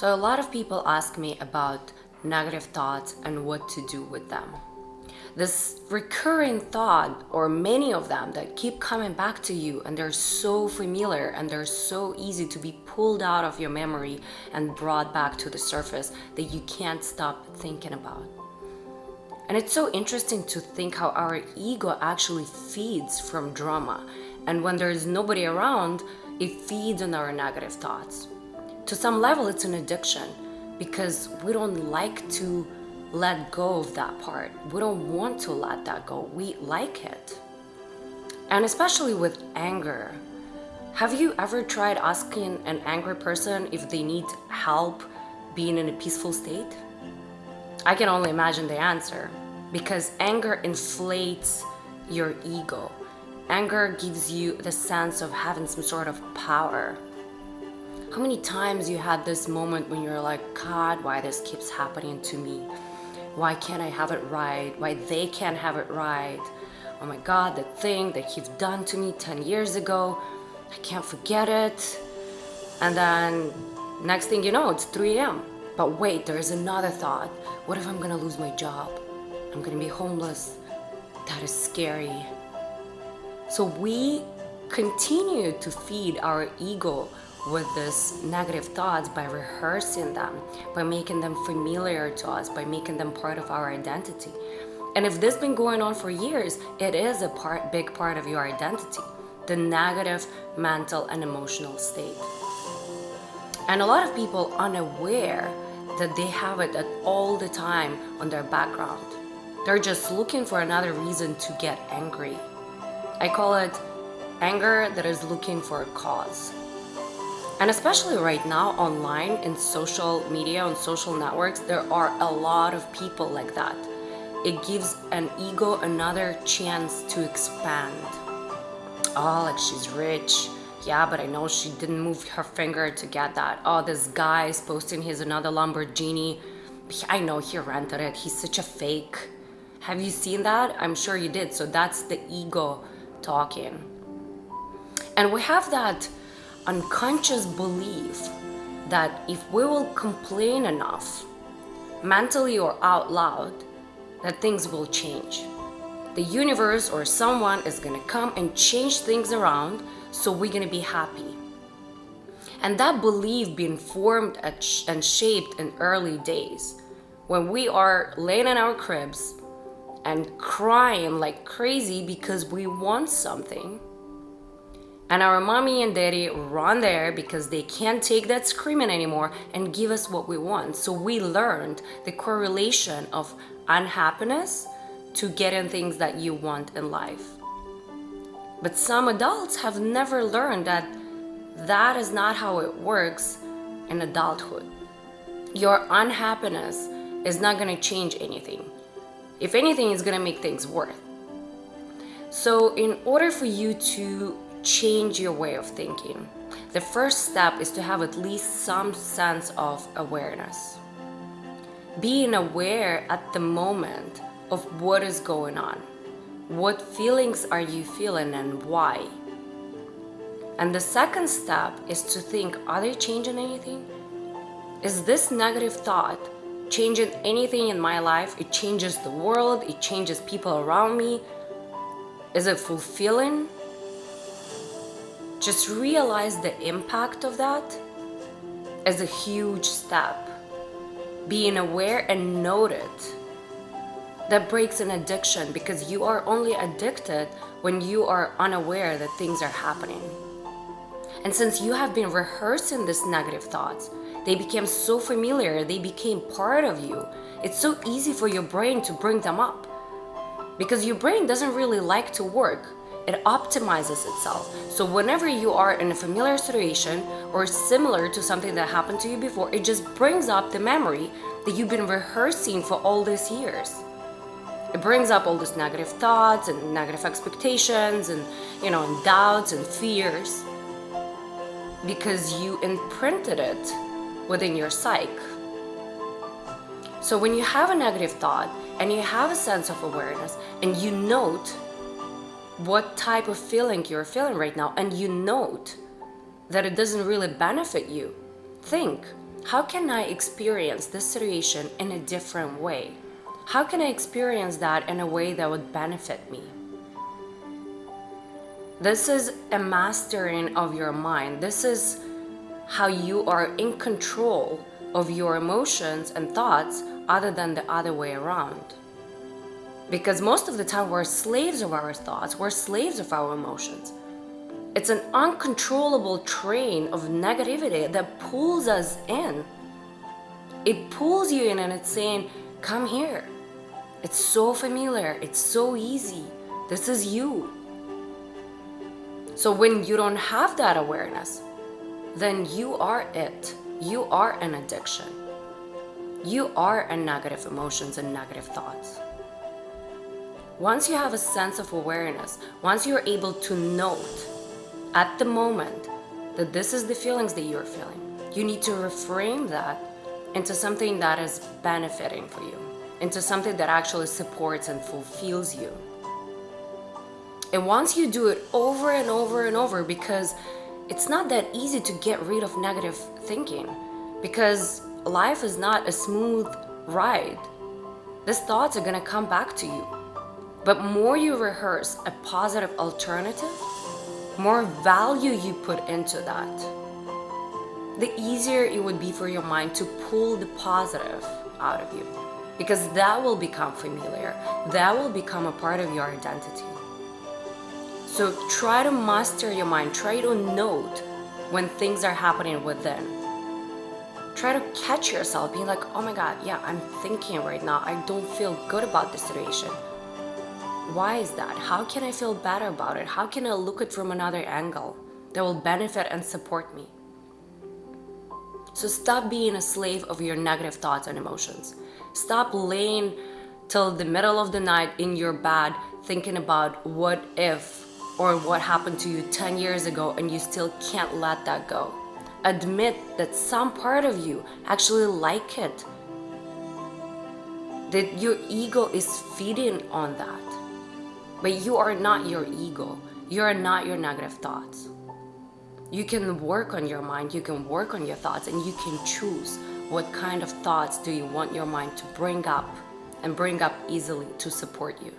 So a lot of people ask me about negative thoughts and what to do with them. This recurring thought, or many of them that keep coming back to you and they're so familiar and they're so easy to be pulled out of your memory and brought back to the surface that you can't stop thinking about. And it's so interesting to think how our ego actually feeds from drama. And when there's nobody around, it feeds on our negative thoughts. To some level, it's an addiction because we don't like to let go of that part. We don't want to let that go. We like it. And especially with anger. Have you ever tried asking an angry person if they need help being in a peaceful state? I can only imagine the answer because anger inflates your ego. Anger gives you the sense of having some sort of power how many times you had this moment when you're like, God, why this keeps happening to me? Why can't I have it right? Why they can't have it right? Oh my God, the thing that you've done to me 10 years ago, I can't forget it. And then next thing you know, it's 3 a.m. But wait, there is another thought. What if I'm gonna lose my job? I'm gonna be homeless. That is scary. So we continue to feed our ego with these negative thoughts by rehearsing them, by making them familiar to us, by making them part of our identity. And if this has been going on for years, it is a part, big part of your identity, the negative mental and emotional state. And a lot of people unaware that they have it at all the time on their background. They're just looking for another reason to get angry. I call it anger that is looking for a cause. And especially right now online in social media, on social networks, there are a lot of people like that. It gives an ego another chance to expand. Oh, like she's rich. Yeah, but I know she didn't move her finger to get that. Oh, this guy is posting his another Lamborghini. I know he rented it. He's such a fake. Have you seen that? I'm sure you did. So that's the ego talking. And we have that unconscious belief that if we will complain enough, mentally or out loud, that things will change. The universe or someone is gonna come and change things around so we're gonna be happy. And that belief being formed and shaped in early days, when we are laying in our cribs and crying like crazy because we want something, and our mommy and daddy run there because they can't take that screaming anymore and give us what we want. So we learned the correlation of unhappiness to getting things that you want in life. But some adults have never learned that that is not how it works in adulthood. Your unhappiness is not going to change anything. If anything, it's going to make things worse. So in order for you to change your way of thinking. The first step is to have at least some sense of awareness. Being aware at the moment of what is going on. What feelings are you feeling and why? And the second step is to think, are they changing anything? Is this negative thought changing anything in my life? It changes the world, it changes people around me. Is it fulfilling? Just realize the impact of that as a huge step. Being aware and note it. That breaks an addiction because you are only addicted when you are unaware that things are happening. And since you have been rehearsing these negative thoughts, they became so familiar, they became part of you. It's so easy for your brain to bring them up because your brain doesn't really like to work it optimizes itself. So whenever you are in a familiar situation or similar to something that happened to you before, it just brings up the memory that you've been rehearsing for all these years. It brings up all these negative thoughts and negative expectations and, you know, and doubts and fears because you imprinted it within your psyche. So when you have a negative thought and you have a sense of awareness and you note what type of feeling you're feeling right now and you note that it doesn't really benefit you, think, how can I experience this situation in a different way? How can I experience that in a way that would benefit me? This is a mastering of your mind. This is how you are in control of your emotions and thoughts other than the other way around. Because most of the time we're slaves of our thoughts, we're slaves of our emotions. It's an uncontrollable train of negativity that pulls us in. It pulls you in and it's saying, come here. It's so familiar. It's so easy. This is you. So when you don't have that awareness, then you are it. You are an addiction. You are a negative emotions and negative thoughts. Once you have a sense of awareness, once you're able to note at the moment that this is the feelings that you're feeling, you need to reframe that into something that is benefiting for you, into something that actually supports and fulfills you. And once you do it over and over and over, because it's not that easy to get rid of negative thinking, because life is not a smooth ride. These thoughts are gonna come back to you. But more you rehearse a positive alternative, more value you put into that, the easier it would be for your mind to pull the positive out of you. Because that will become familiar. That will become a part of your identity. So try to master your mind. Try to note when things are happening within. Try to catch yourself being like, oh my God, yeah, I'm thinking right now. I don't feel good about the situation. Why is that? How can I feel better about it? How can I look at from another angle that will benefit and support me? So stop being a slave of your negative thoughts and emotions. Stop laying till the middle of the night in your bed thinking about what if or what happened to you 10 years ago and you still can't let that go. Admit that some part of you actually like it. That your ego is feeding on that. But you are not your ego. You are not your negative thoughts. You can work on your mind, you can work on your thoughts, and you can choose what kind of thoughts do you want your mind to bring up and bring up easily to support you.